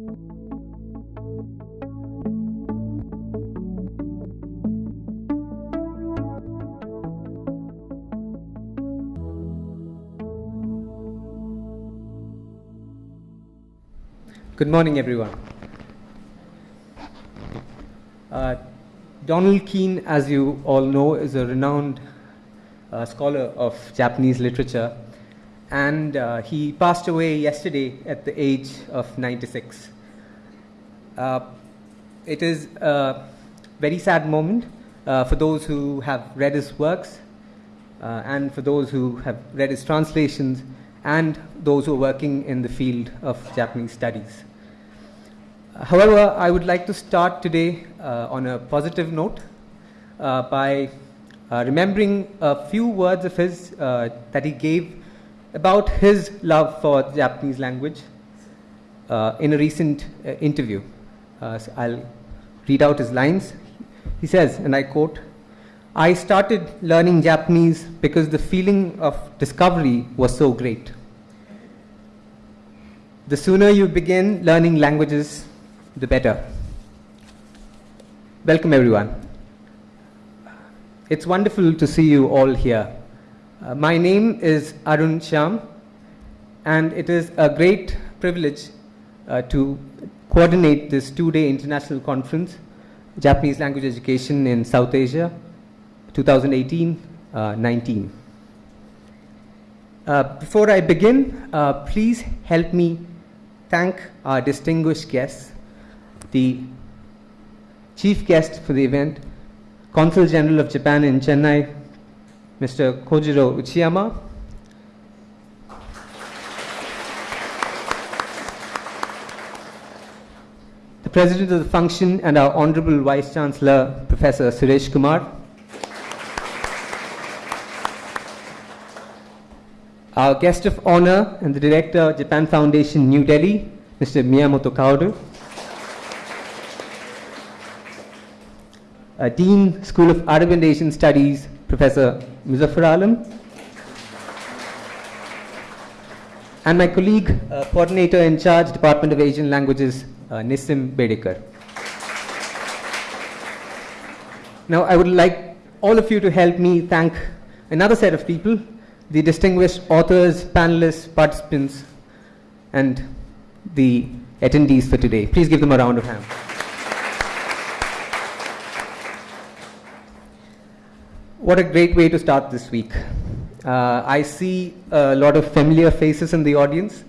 Good morning, everyone. Uh, Donald Keene, as you all know, is a renowned uh, scholar of Japanese literature, and uh, he passed away yesterday at the age of 96. Uh, it is a very sad moment uh, for those who have read his works, uh, and for those who have read his translations, and those who are working in the field of Japanese studies. However, I would like to start today uh, on a positive note uh, by remembering a few words of his that he gave about his love for the Japanese language uh, in a recent uh, interview. so I'll read out his lines. He says, and I quote, I started learning Japanese because the feeling of discovery was so great. The sooner you begin learning languages, the better. Welcome, everyone. It's wonderful to see you all here. Uh, my name is Arun Sham, and it is a great privilege uh, to coordinate this two day international conference, Japanese Language Education in South Asia, 2018 uh, 19. Uh, before I begin, uh, please help me thank our distinguished guests the chief guest for the event, Consul General of Japan in Chennai, Mr. Kojiro Uchiyama. The President of the function and our Honorable Vice Chancellor, Professor Suresh Kumar. Our guest of honor and the Director, Japan Foundation, New Delhi, Mr. Miyamoto Kaoru. Dean, School of Arab and Asian Studies, Professor Muzaffar Alam, and my colleague, uh, coordinator in charge, Department of Asian Languages, uh, Nissim Bedekar. Now, I would like all of you to help me thank another set of people, the distinguished authors, panelists, participants, and the attendees for today. Please give them a round of applause. What a great way to start this week. Uh, I see a lot of familiar faces in the audience.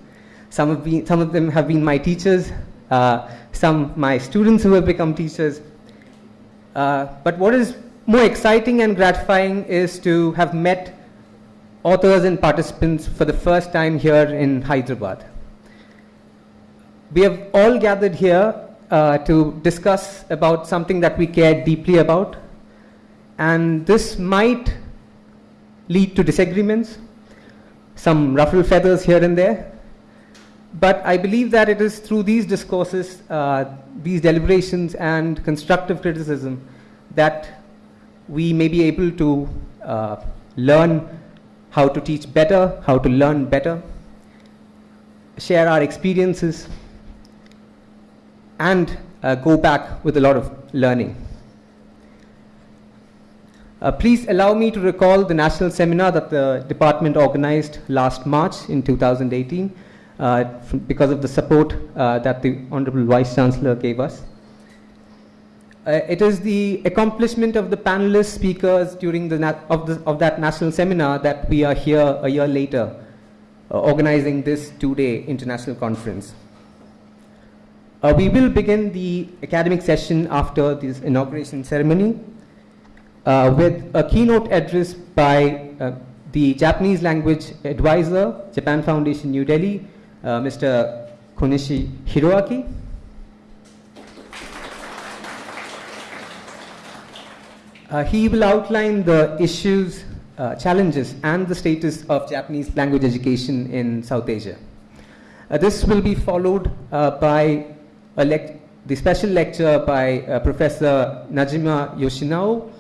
Some of, been, some of them have been my teachers, uh, some my students who have become teachers. Uh, but what is more exciting and gratifying is to have met authors and participants for the first time here in Hyderabad. We have all gathered here uh, to discuss about something that we care deeply about, and this might lead to disagreements, some ruffle feathers here and there. But I believe that it is through these discourses, uh, these deliberations, and constructive criticism that we may be able to uh, learn how to teach better, how to learn better, share our experiences, and uh, go back with a lot of learning. Uh, please allow me to recall the national seminar that the department organized last March in 2018 uh, because of the support uh, that the Honorable Vice Chancellor gave us. Uh, it is the accomplishment of the panelist speakers during the, of, the of, that national seminar that we are here a year later uh, organizing this two-day international conference. Uh, we will begin the academic session after this inauguration ceremony uh, with a keynote address by uh, the Japanese language advisor, Japan Foundation New Delhi, uh, Mr. Konishi Hiroaki. Uh, he will outline the issues, uh, challenges, and the status of Japanese language education in South Asia. Uh, this will be followed by the special lecture by Professor Najima Yoshinao,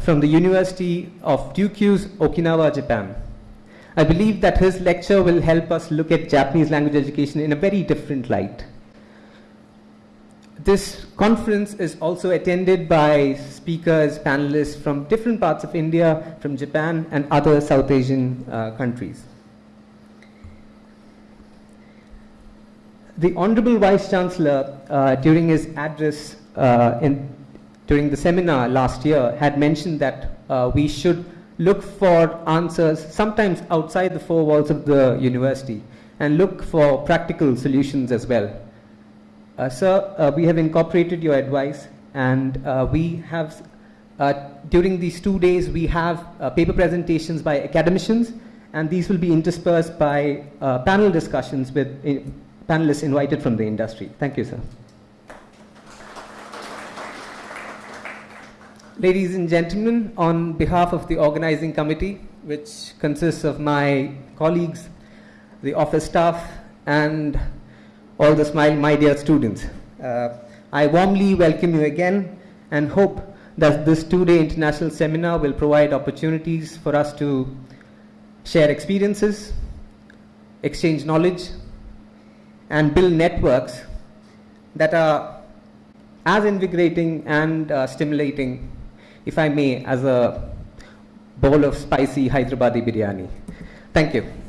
from the University of Ryukyus, Okinawa, Japan. I believe that his lecture will help us look at Japanese language education in a very different light. This conference is also attended by speakers, panelists from different parts of India, from Japan, and other South Asian uh, countries. The Honorable Vice Chancellor, uh, during his address uh, in, during the seminar last year, had mentioned that uh, we should look for answers sometimes outside the four walls of the university and look for practical solutions as well. Uh, sir, uh, we have incorporated your advice and uh, we have, during these two days, we have paper presentations by academicians and these will be interspersed by panel discussions with panelists invited from the industry. Thank you, sir. Ladies and gentlemen, on behalf of the organizing committee, which consists of my colleagues, the office staff, and all the smile, my dear students, uh, I warmly welcome you again and hope that this two-day international seminar will provide opportunities for us to share experiences, exchange knowledge, and build networks that are as invigorating and uh, stimulating if I may, as a bowl of spicy Hyderabadi biryani. Thank you.